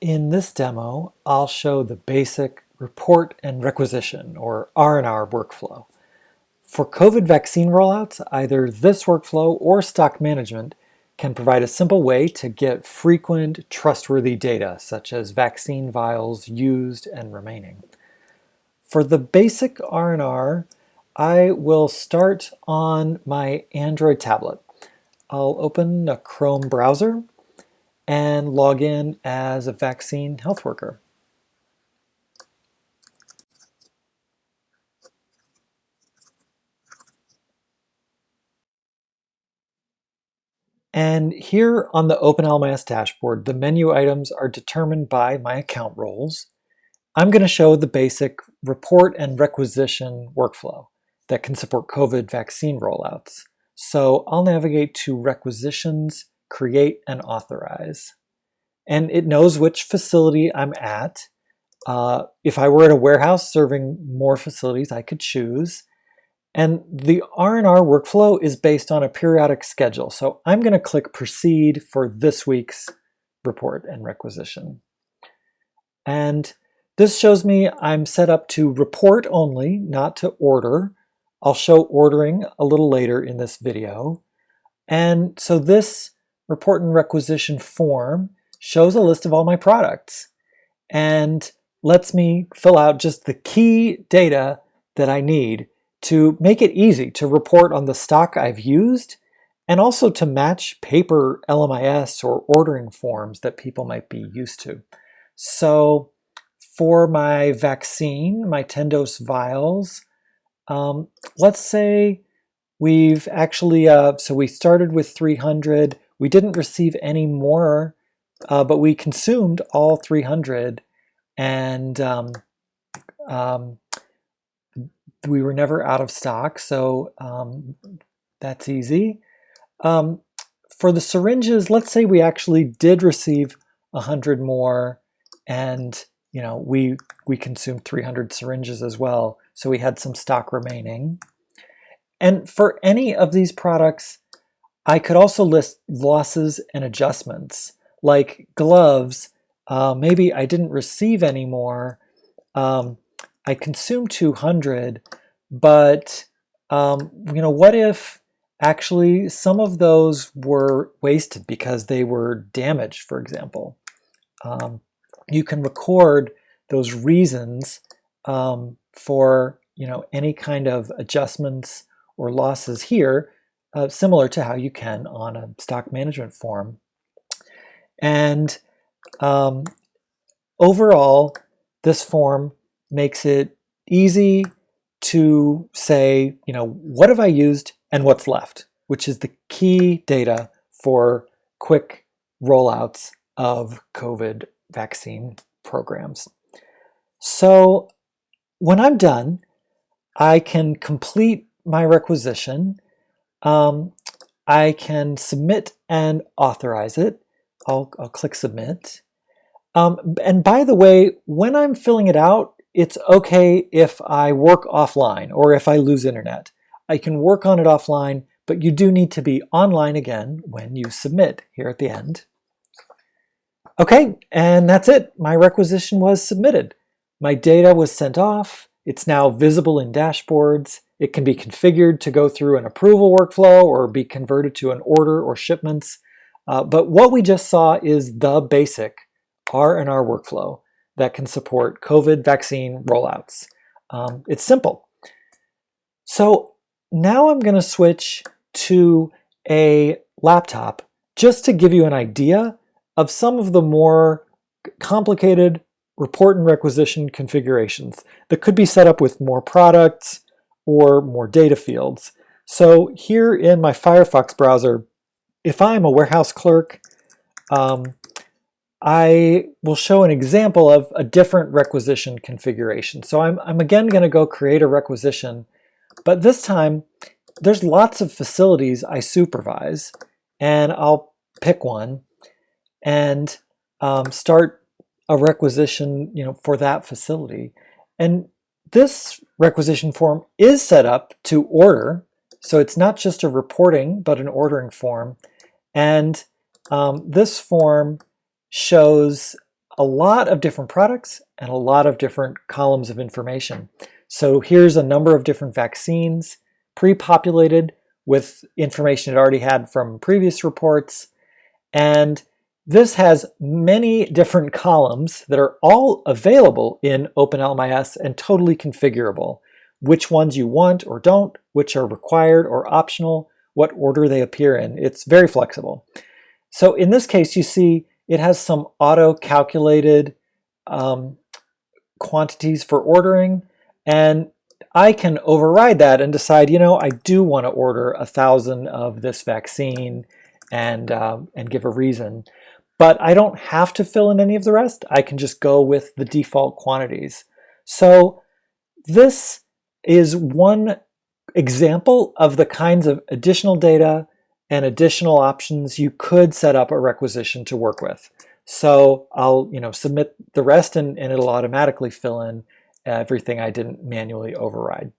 In this demo, I'll show the basic report and requisition, or R&R workflow. For COVID vaccine rollouts, either this workflow or stock management can provide a simple way to get frequent, trustworthy data, such as vaccine vials used and remaining. For the basic R&R, I will start on my Android tablet. I'll open a Chrome browser and log in as a vaccine health worker. And here on the OpenLMIS dashboard, the menu items are determined by my account roles. I'm going to show the basic report and requisition workflow that can support COVID vaccine rollouts. So I'll navigate to requisitions, create, and authorize. And it knows which facility I'm at. Uh, if I were at a warehouse serving more facilities, I could choose. And the R&R workflow is based on a periodic schedule. So I'm going to click proceed for this week's report and requisition. And this shows me I'm set up to report only, not to order. I'll show ordering a little later in this video. And so this report and requisition form shows a list of all my products and lets me fill out just the key data that I need to make it easy to report on the stock I've used and also to match paper LMIS or ordering forms that people might be used to. So for my vaccine, my 10 dose vials, um, let's say we've actually, uh, so we started with 300, we didn't receive any more, uh, but we consumed all 300 and um, um, we were never out of stock, so um, that's easy. Um, for the syringes, let's say we actually did receive 100 more and you know we we consumed 300 syringes as well, so we had some stock remaining. And for any of these products, I could also list losses and adjustments. Like gloves, uh, maybe I didn't receive any more. Um, I consumed 200, but um, you know, what if actually some of those were wasted because they were damaged, for example? Um, you can record those reasons um, for you know any kind of adjustments or losses here uh, similar to how you can on a stock management form. And um, overall, this form makes it easy to say, you know, what have I used and what's left, which is the key data for quick rollouts of COVID vaccine programs. So when I'm done, I can complete my requisition um, I can submit and authorize it. I'll, I'll click submit. Um, and by the way, when I'm filling it out, it's okay if I work offline or if I lose internet. I can work on it offline, but you do need to be online again when you submit here at the end. Okay, and that's it. My requisition was submitted. My data was sent off. It's now visible in dashboards. It can be configured to go through an approval workflow or be converted to an order or shipments. Uh, but what we just saw is the basic R&R workflow that can support COVID vaccine rollouts. Um, it's simple. So now I'm going to switch to a laptop just to give you an idea of some of the more complicated report and requisition configurations that could be set up with more products, or more data fields. So here in my Firefox browser, if I'm a warehouse clerk, um, I will show an example of a different requisition configuration. So I'm, I'm again going to go create a requisition, but this time there's lots of facilities I supervise, and I'll pick one and um, start a requisition you know, for that facility. And this requisition form is set up to order, so it's not just a reporting, but an ordering form. And um, this form shows a lot of different products and a lot of different columns of information. So here's a number of different vaccines pre-populated with information it already had from previous reports. And this has many different columns that are all available in OpenLMIS and totally configurable. Which ones you want or don't, which are required or optional, what order they appear in. It's very flexible. So in this case, you see it has some auto-calculated um, quantities for ordering, and I can override that and decide, you know, I do want to order a thousand of this vaccine and, um, and give a reason. But I don't have to fill in any of the rest. I can just go with the default quantities. So this is one example of the kinds of additional data and additional options you could set up a requisition to work with. So I'll you know submit the rest and, and it'll automatically fill in everything I didn't manually override.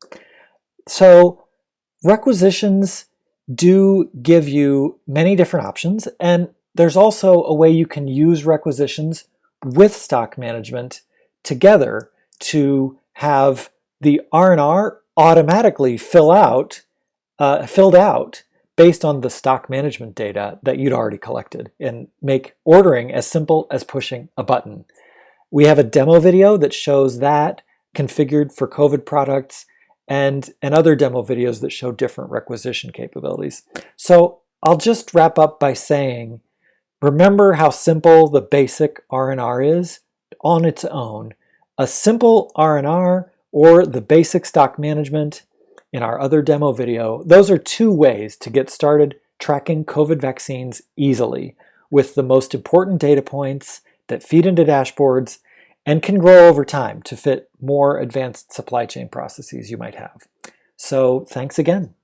So requisitions do give you many different options and there's also a way you can use requisitions with stock management together to have the R&R automatically fill out, uh, filled out based on the stock management data that you'd already collected and make ordering as simple as pushing a button. We have a demo video that shows that configured for COVID products and, and other demo videos that show different requisition capabilities. So I'll just wrap up by saying, remember how simple the basic R&R is on its own. A simple R&R or the basic stock management in our other demo video, those are two ways to get started tracking COVID vaccines easily with the most important data points that feed into dashboards and can grow over time to fit more advanced supply chain processes you might have. So thanks again.